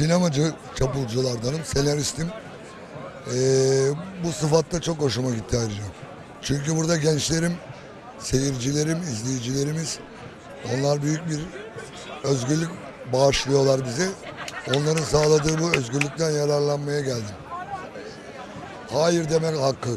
sinemacı çapulculardanım, senaristim. Ee, bu sıfatta çok hoşuma gitti ayrıca. Çünkü burada gençlerim, seyircilerim, izleyicilerimiz onlar büyük bir özgürlük bağışlıyorlar bize. Onların sağladığı bu özgürlükten yararlanmaya geldim. Hayır demek hakkı.